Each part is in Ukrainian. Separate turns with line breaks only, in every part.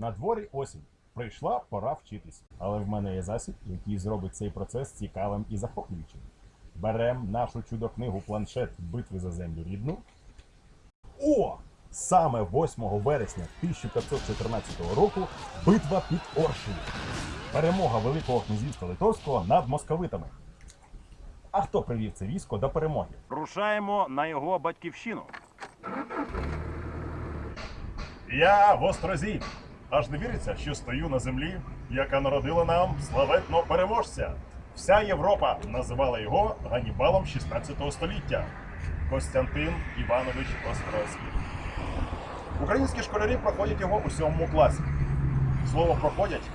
На дворі осінь. Прийшла пора вчитись. Але в мене є засіб, який зробить цей процес цікавим і захоплюючим. Берем нашу чудо-книгу планшет битви за землю рідну. О! Саме 8 вересня 1514 року битва під Оршею. Перемога Великого князівства Литовського над московитами. А хто привів це військо до перемоги?
Рушаємо на його батьківщину.
Я в Острозі. Аж не віриться, що стою на землі, яка народила нам славетного переможця. Вся Європа називала його Ганібалом 16 століття. Костянтин Іванович Острозький. Українські школярі проходять його у сьомому класі. Слово проходять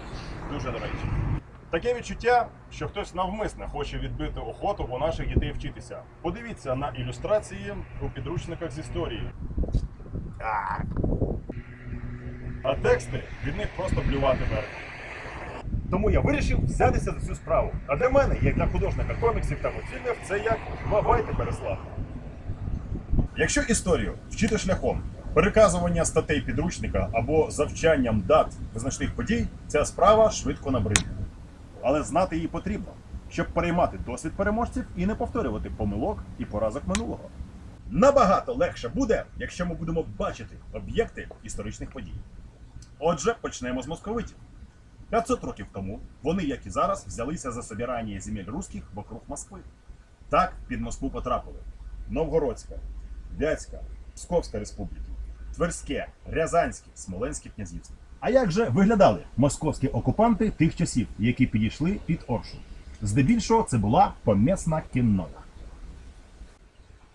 дуже до речі. Таке відчуття, що хтось навмисне хоче відбити охоту у наших дітей вчитися. Подивіться на ілюстрації у підручниках з історії. А, тексти від них просто блювати вверх. Тому я вирішив взятися за цю справу. А для мене, як для художника коміксів та мультфільмів, це як бабайте переслав. Якщо історію вчити шляхом переказування статей підручника або завчанням дат визначних подій, ця справа швидко набридне. Але знати її потрібно, щоб переймати досвід переможців і не повторювати помилок і поразок минулого. Набагато легше буде, якщо ми будемо бачити об'єкти історичних подій. Отже, почнемо з московитів. 500 років тому вони, як і зараз, взялися за собирання земель русських вокруг Москви. Так під Москву потрапили Новгородська, Вятська, Псковська республіки, Тверське, Рязанське, Смоленське князівство. А як же виглядали московські окупанти тих часів, які підійшли під Оршу? Здебільшого це була помісна кіннота.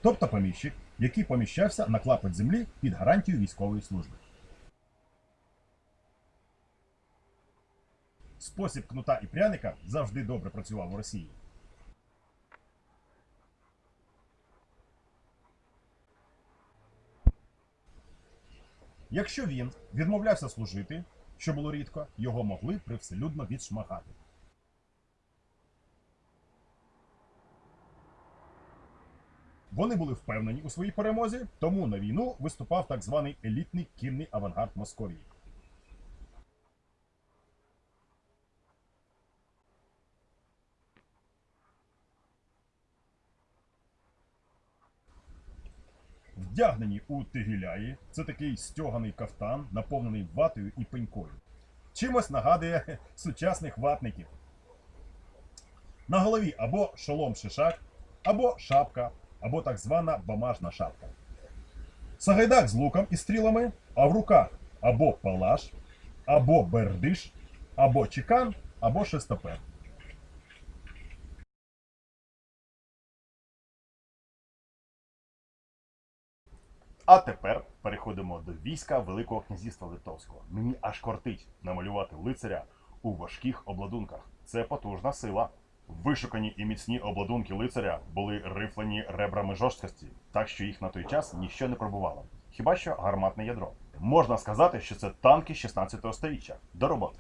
Тобто поміщик, який поміщався на клапоть землі під гарантію військової служби. Спосіб кнута і пряника завжди добре працював у Росії. Якщо він відмовлявся служити, що було рідко, його могли привселюдно відшмагати. Вони були впевнені у своїй перемозі, тому на війну виступав так званий елітний кінний авангард Московії. Вдягнені у тигіляї, це такий стьоганий кафтан, наповнений ватою і пенькою. Чимось нагадує сучасних ватників. На голові або шолом шишак, або шапка, або так звана бамажна шапка. Сагайдак з луком і стрілами, а в руках або палаш, або бердиш, або чекан, або шестопер. А тепер переходимо до війська Великого князівства Литовського. Мені аж кортить намалювати лицаря у важких обладунках. Це потужна сила. Вишукані і міцні обладунки лицаря були рифлені ребрами жорсткості, так що їх на той час ніщо не пробувало. Хіба що гарматне ядро. Можна сказати, що це танки 16 століття. До роботи.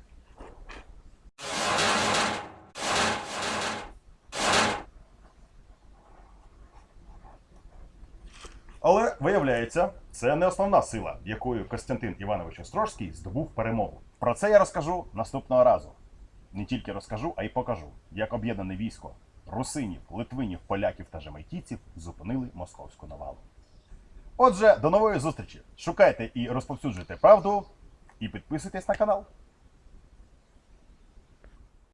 Але виявляється, це не основна сила, якою Костянтин Іванович Острожський здобув перемогу. Про це я розкажу наступного разу. Не тільки розкажу, а й покажу, як об'єднане військо русинів, литвинів, поляків та жамайкійців зупинили московську навалу. Отже, до нової зустрічі. Шукайте і розповсюджуйте правду, і підписуйтесь на канал.